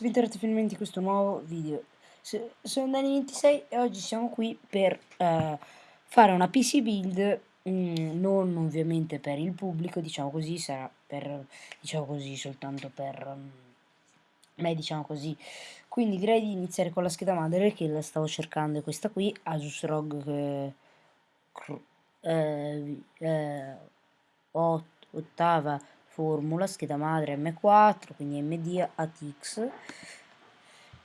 bentornati finalmente in questo nuovo video. Sono Dani26 e oggi siamo qui per uh, fare una PC build mm, Non ovviamente per il pubblico, diciamo così, sarà per, diciamo così, soltanto per um, me, diciamo così. Quindi direi di iniziare con la scheda madre che la stavo cercando, questa qui, Asus ROG eh, eh, eh, ottava formula, scheda madre M4, quindi MD ATX.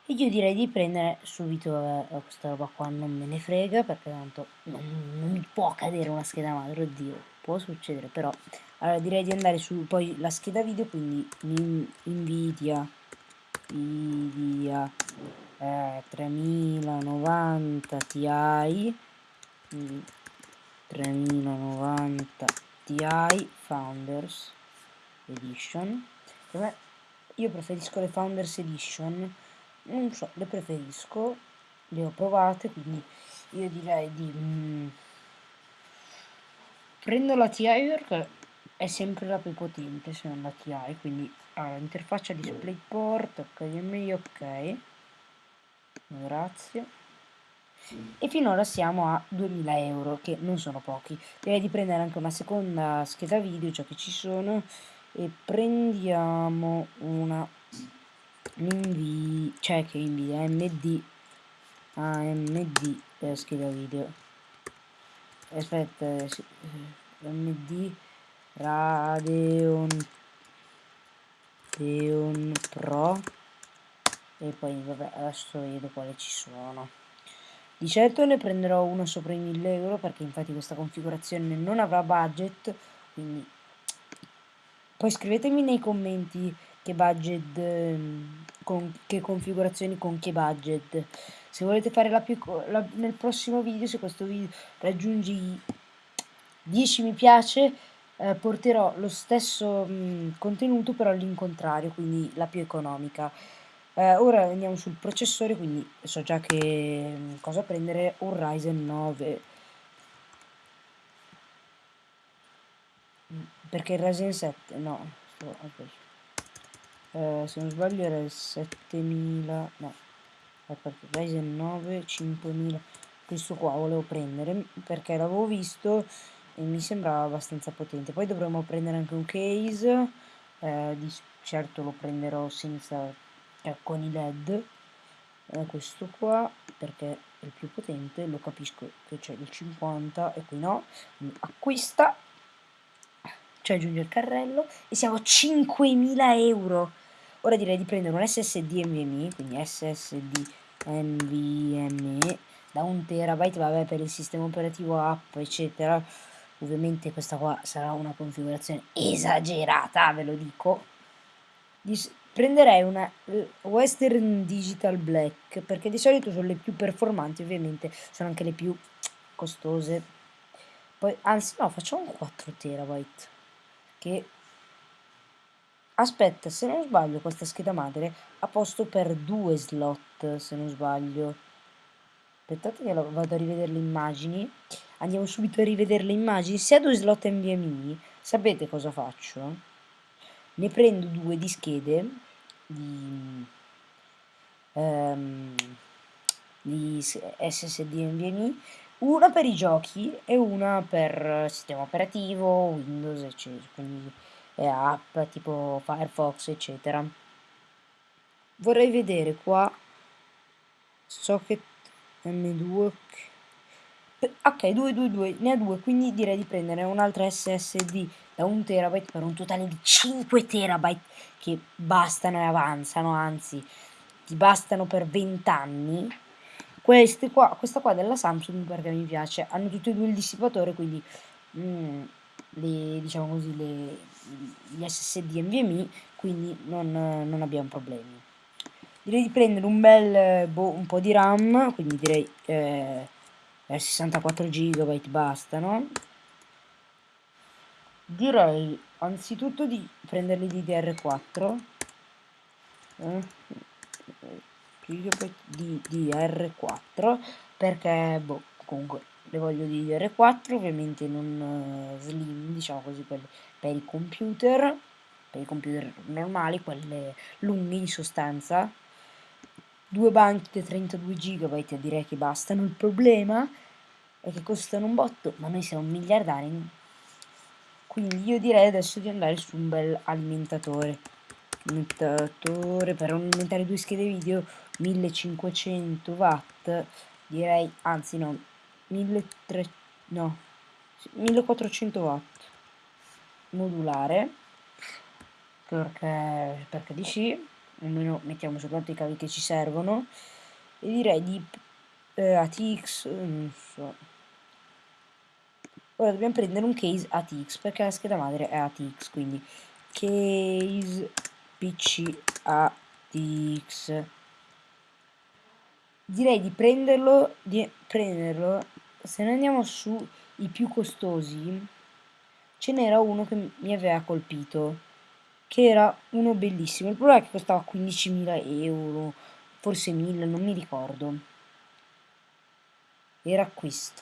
E io direi di prendere subito vabbè, questa roba qua, non me ne frega, perché tanto non, non mi può cadere una scheda madre, oddio, può succedere, però. Allora direi di andare su poi la scheda video, quindi Nvidia, Nvidia eh, 3090 Ti, 3090 Ti Founders Edition. Me, io preferisco le Founders Edition. Non so, le preferisco le ho provate quindi io direi di mm, prendo la TI perché è sempre la più potente se non la TI quindi allora, interfaccia DisplayPort HDMI ok grazie. E finora siamo a 2000 euro che non sono pochi. Direi di prendere anche una seconda scheda video già che ci sono e prendiamo una invi cioè che invia md amd per scheda video. Aspetta md radeon Radeon pro. E poi vabbè adesso vedo quale ci sono. Di certo ne prenderò uno sopra i 1000 euro perché infatti questa configurazione non avrà budget quindi poi scrivetemi nei commenti che budget, ehm, con che configurazioni con che budget. Se volete fare la più, la, nel prossimo video, se questo video raggiungi 10 mi piace, eh, porterò lo stesso mh, contenuto però all'incontrario, quindi la più economica. Eh, ora andiamo sul processore, quindi so già che mh, cosa prendere, un Ryzen 9 perché il Ryzen 7 no eh, se non sbaglio era il 7000 no. Aspetta, Ryzen 9 5000 questo qua volevo prendere perché l'avevo visto e mi sembrava abbastanza potente. Poi dovremmo prendere anche un case eh, di certo lo prenderò senza eh, con i led. Eh, questo qua perché è il più potente lo capisco che c'è il 50 e qui no. Acquista cioè aggiunge il carrello, e siamo a 5.000 euro. Ora direi di prendere un SSD NVMe, quindi SSD NVMe da un terabyte, vabbè per il sistema operativo app eccetera. Ovviamente questa qua sarà una configurazione esagerata, ve lo dico. Dis prenderei una Western Digital Black perché di solito sono le più performanti, ovviamente sono anche le più costose. Poi, anzi no, facciamo un 4 terabyte che aspetta se non sbaglio questa scheda madre ha posto per due slot se non sbaglio. Aspettate che vado a rivedere le immagini. Andiamo subito a rivedere le immagini. Se ha due slot NVMe sapete cosa faccio? Ne prendo due di schede di, um, di SSD NVMe una per i giochi e una per sistema operativo, Windows, eccetera, quindi app tipo Firefox, eccetera. Vorrei vedere qua socket M2 ok 222 ne ha due quindi direi di prendere un'altra SSD da 1 terabyte per un totale di 5 terabyte che bastano e avanzano anzi ti bastano per 20 anni queste qua, questa qua della Samsung perché mi piace, hanno tutti e due il dissipatore, quindi mm, le, diciamo così, le, gli SSD NVMe, quindi non, non abbiamo problemi. Direi di prendere un bel, boh, un po' di RAM, quindi direi eh, 64 GB bastano. Direi anzitutto di prenderli di DR4. Eh gigabyte di DR4 perché boh, comunque le voglio di DR4 ovviamente non uh, slim diciamo così per, per i computer per i computer normali, quelle lunghe in sostanza. Due banche 32 GB direi che bastano. Il problema è che costano un botto, ma noi siamo miliardari. Quindi io direi adesso di andare su un bel alimentatore. Alimentatore per alimentare due schede video 1500 watt direi anzi no 1300 no 1400 watt modulare. Perché, perché di sì almeno mettiamo soltanto i cavi che ci servono. E direi di eh, ATX non so. Ora dobbiamo prendere un case ATX perché la scheda madre è ATX quindi case PC ATX direi di prenderlo di prenderlo. Se ne andiamo su i più costosi ce n'era uno che mi aveva colpito che era uno bellissimo. Il problema è che costava 15.000 euro forse 1000 non mi ricordo. Era questo.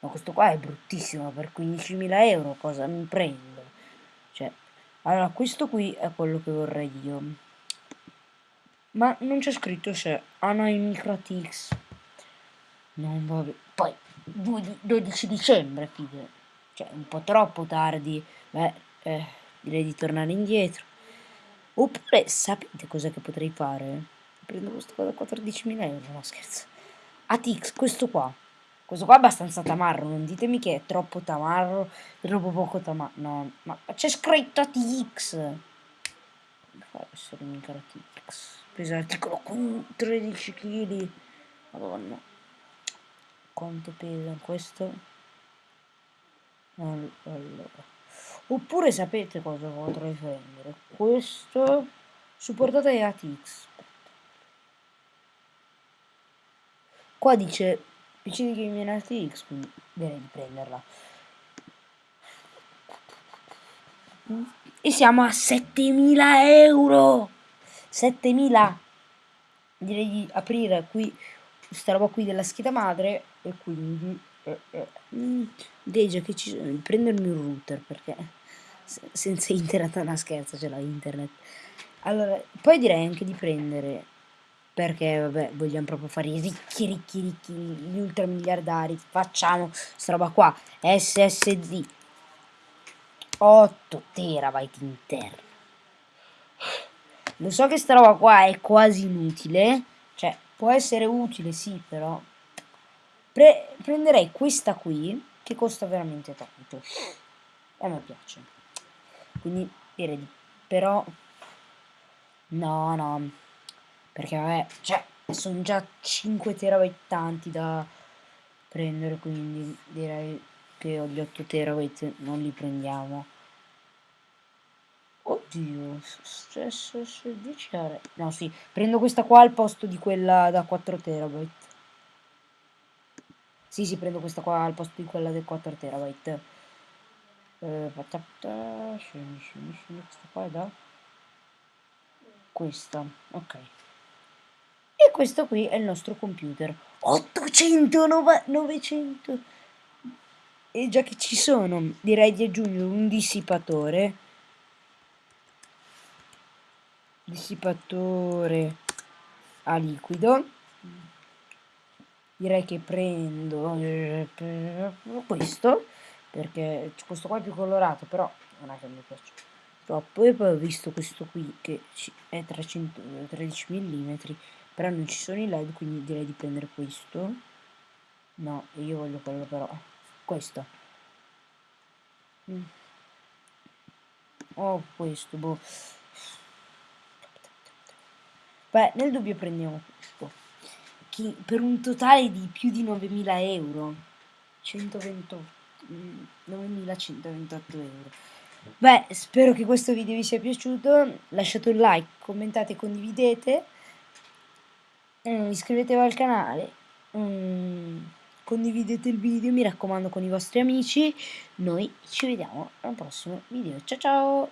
Ma questo qua è bruttissimo per 15.000 euro cosa mi prendo? Cioè allora questo qui è quello che vorrei io ma non c'è scritto se microtix non va bene poi 12 dicembre fide cioè un po' troppo tardi. Beh eh, direi di tornare indietro. Oppure sapete cosa che potrei fare? Prendo questo qua da 14.000 euro no scherzo. ATX questo qua. Questo qua è abbastanza tamarro non ditemi che è troppo tamarro troppo poco tamarro. No ma c'è scritto ATX come fa a essere mica ATX pesa l'articolo con 13 kg madonna. Quanto pesa questo? Allora. Oppure sapete cosa potrei prendere questo supportato ai ATX qua dice PC di Gaming ATX quindi direi di prenderla. E siamo a 7000 euro 7000 direi di aprire qui questa roba qui della scheda madre e quindi eh, eh, già che ci sono prendermi un router perché senza internet una scherza ce l'ha internet. Allora poi direi anche di prendere perché vabbè vogliamo proprio fare i ricchi ricchi ricchi gli ultramiliardari facciamo questa roba qua SSD 8 terabyte interno lo so che sta roba qua è quasi inutile, cioè può essere utile sì però. Pre prenderei questa qui che costa veramente tanto e a me piace. Quindi direi di... però no no perché vabbè cioè sono già 5 terabyte tanti da prendere quindi direi che gli 8 terabyte non li prendiamo Oddio, stesso 10 ore. No, sì, prendo questa qua al posto di quella da 4 terabyte. Sì, sì, prendo questa qua al posto di quella del 4 terabyte. Eh, questa qua è da... Questa, ok. E questo qui è il nostro computer. 800, 900... E già che ci sono, direi di aggiungere un dissipatore dissipatore a liquido. Direi che prendo eh, questo perché questo qua è più colorato però non è che mi piace troppo. E poi ho visto questo qui che è 300, 13 mm però non ci sono i led quindi direi di prendere questo. No io voglio quello però questo. Mm. oh questo boh Beh, nel dubbio prendiamo questo. Che per un totale di più di 9.000 euro. 128. 9.128 euro. Beh, spero che questo video vi sia piaciuto. Lasciate un like, commentate, condividete. Mm, iscrivetevi al canale. Mm, condividete il video, mi raccomando, con i vostri amici. Noi ci vediamo al prossimo video. Ciao ciao!